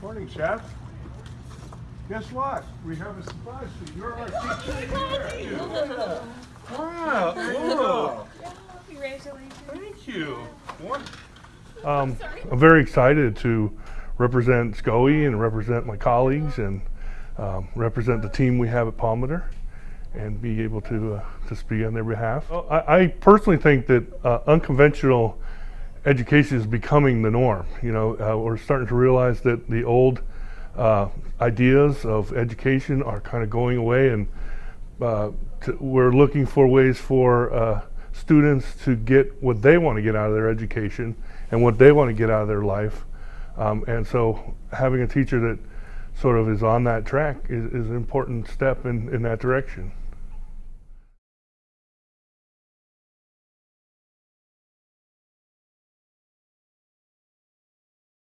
morning, Chef. Guess what? We have a surprise for you. You're our teacher here. Wow. Whoa. Congratulations. Thank you. Um, I'm very excited to represent SCOE and represent my colleagues and um, represent the team we have at Palmater and be able to uh, to speak on their behalf. Well, I, I personally think that uh, unconventional education is becoming the norm. You know, uh, we're starting to realize that the old uh, ideas of education are kind of going away, and uh, to, we're looking for ways for uh, students to get what they want to get out of their education and what they want to get out of their life. Um, and so, having a teacher that sort of is on that track is, is an important step in, in that direction.